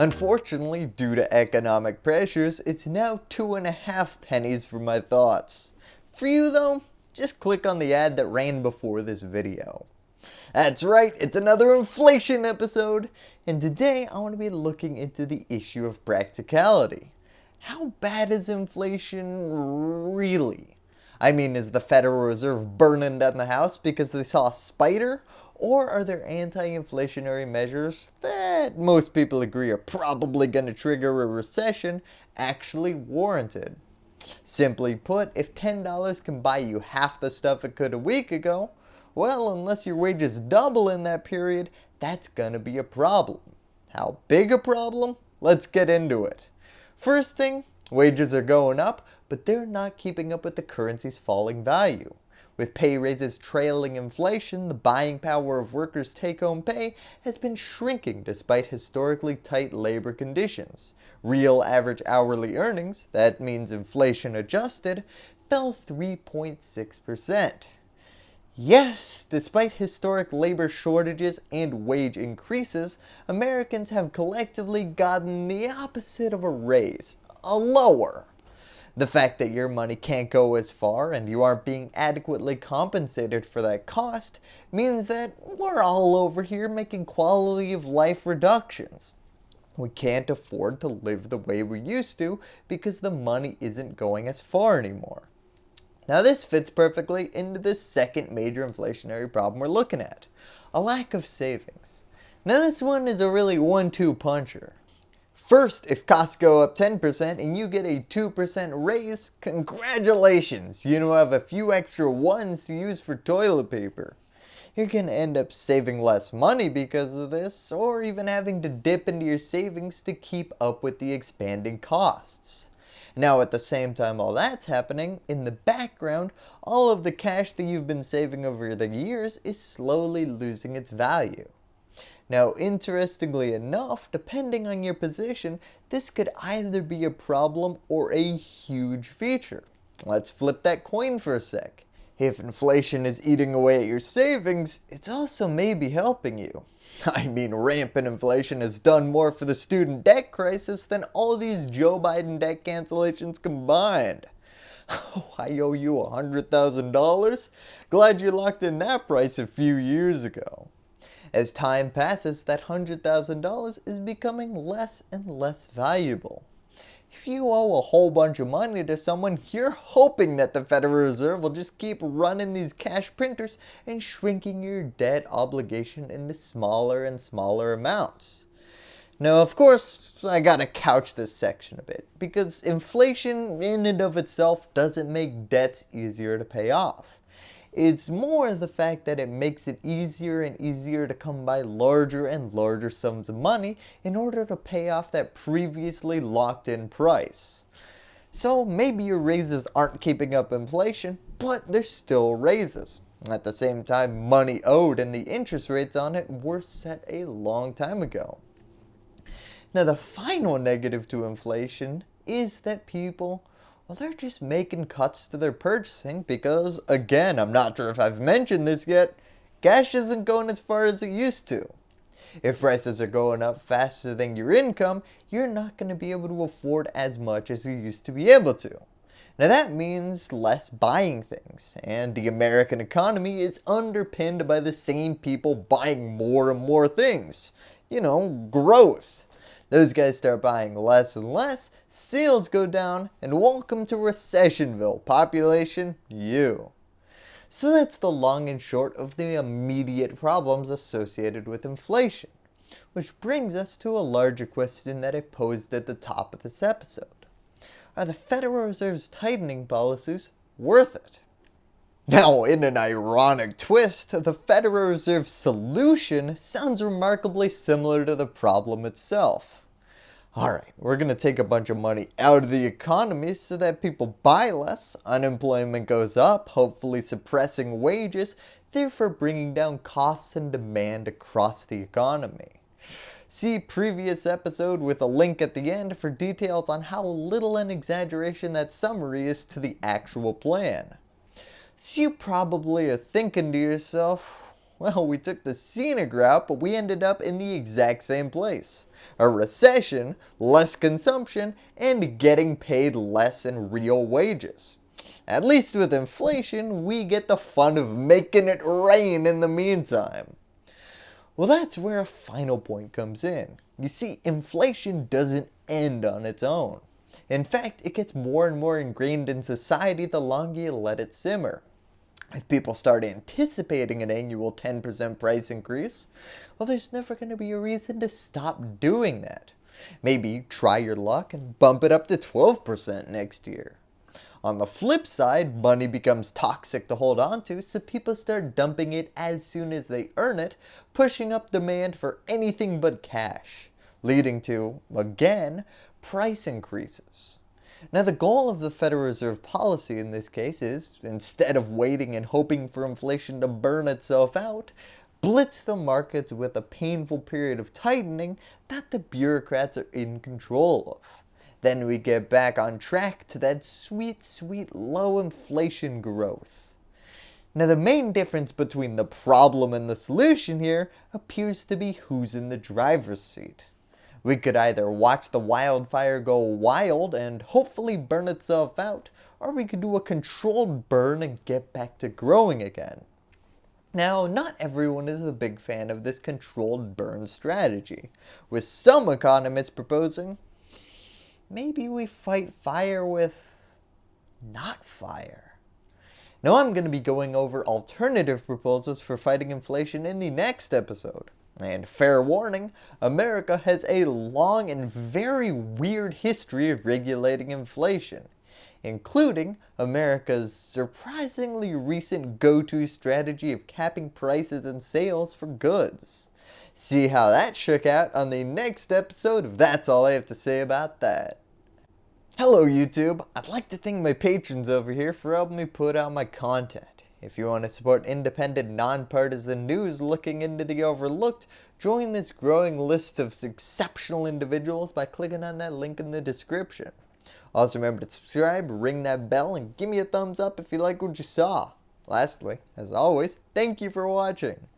Unfortunately, due to economic pressures, it's now two and a half pennies for my thoughts. For you though, just click on the ad that ran before this video. That's right, it's another inflation episode, and today I want to be looking into the issue of practicality. How bad is inflation really? I mean, is the Federal Reserve burning down the house because they saw a spider? Or are there anti-inflationary measures that most people agree are probably going to trigger a recession actually warranted? Simply put, if $10 can buy you half the stuff it could a week ago, well, unless your wages double in that period, that's gonna be a problem. How big a problem? Let's get into it. First thing, wages are going up, but they're not keeping up with the currency's falling value. With pay raises trailing inflation, the buying power of workers' take-home pay has been shrinking despite historically tight labor conditions. Real average hourly earnings, that means inflation adjusted, fell 3.6%. Yes, despite historic labor shortages and wage increases, Americans have collectively gotten the opposite of a raise, lower. The fact that your money can't go as far and you aren't being adequately compensated for that cost means that we're all over here making quality of life reductions. We can't afford to live the way we used to because the money isn't going as far anymore. Now this fits perfectly into the second major inflationary problem we're looking at, a lack of savings. Now this one is a really one-two puncher. First, if costs go up 10% and you get a 2% raise, congratulations, you now have a few extra ones to use for toilet paper. Going to end up saving less money because of this, or even having to dip into your savings to keep up with the expanding costs. Now at the same time all that's happening, in the background, all of the cash that you've been saving over the years is slowly losing its value. Now interestingly enough, depending on your position, this could either be a problem or a huge feature. Let's flip that coin for a sec. If inflation is eating away at your savings, it's also maybe helping you. I mean, rampant inflation has done more for the student debt crisis than all these Joe Biden debt cancellations combined. Oh, I owe you $100,000? Glad you locked in that price a few years ago. As time passes, that $100,000 is becoming less and less valuable. If you owe a whole bunch of money to someone, you're hoping that the Federal Reserve will just keep running these cash printers and shrinking your debt obligation into smaller and smaller amounts. Now, of course, I gotta couch this section a bit, because inflation in and of itself doesn't make debts easier to pay off. It's more the fact that it makes it easier and easier to come by larger and larger sums of money in order to pay off that previously locked in price. So maybe your raises aren't keeping up inflation, but they're still raises. At the same time, money owed and the interest rates on it were set a long time ago. Now the final negative to inflation is that people well, they're just making cuts to their purchasing because, again, I'm not sure if I've mentioned this yet, cash isn't going as far as it used to. If prices are going up faster than your income, you're not going to be able to afford as much as you used to be able to. Now that means less buying things, and the American economy is underpinned by the same people buying more and more things. You know, growth. Those guys start buying less and less, sales go down, and welcome to Recessionville, population you. So that's the long and short of the immediate problems associated with inflation. Which brings us to a larger question that I posed at the top of this episode. Are the Federal Reserve's tightening policies worth it? Now, in an ironic twist, the Federal Reserve's solution sounds remarkably similar to the problem itself. Alright, we're going to take a bunch of money out of the economy so that people buy less, unemployment goes up, hopefully suppressing wages, therefore bringing down costs and demand across the economy. See previous episode with a link at the end for details on how little an exaggeration that summary is to the actual plan. So you probably are thinking to yourself, Well, we took the scenic route, but we ended up in the exact same place. A recession, less consumption, and getting paid less in real wages. At least with inflation, we get the fun of making it rain in the meantime. Well, that's where a final point comes in. You see, inflation doesn't end on its own. In fact, it gets more and more ingrained in society the longer you let it simmer. If people start anticipating an annual 10% price increase, well there's never going to be a reason to stop doing that. Maybe try your luck and bump it up to 12% next year. On the flip side, money becomes toxic to hold on to, so people start dumping it as soon as they earn it, pushing up demand for anything but cash, leading to, again, price increases. Now the goal of the Federal Reserve policy in this case is, instead of waiting and hoping for inflation to burn itself out, blitz the markets with a painful period of tightening that the bureaucrats are in control of. Then we get back on track to that sweet, sweet low inflation growth. Now the main difference between the problem and the solution here appears to be who's in the driver's seat. We could either watch the wildfire go wild and hopefully burn itself out, or we could do a controlled burn and get back to growing again. Now, not everyone is a big fan of this controlled burn strategy, with some economists proposing maybe we fight fire with not fire. Now I'm going to be going over alternative proposals for fighting inflation in the next episode. And fair warning, America has a long and very weird history of regulating inflation, including America's surprisingly recent go-to strategy of capping prices and sales for goods. See how that shook out on the next episode of That's All I Have to Say About That. Hello YouTube, I'd like to thank my patrons over here for helping me put out my content. If you want to support independent, nonpartisan news looking into the overlooked, join this growing list of exceptional individuals by clicking on that link in the description. Also remember to subscribe, ring that bell, and give me a thumbs up if you like what you saw. Lastly, as always, thank you for watching.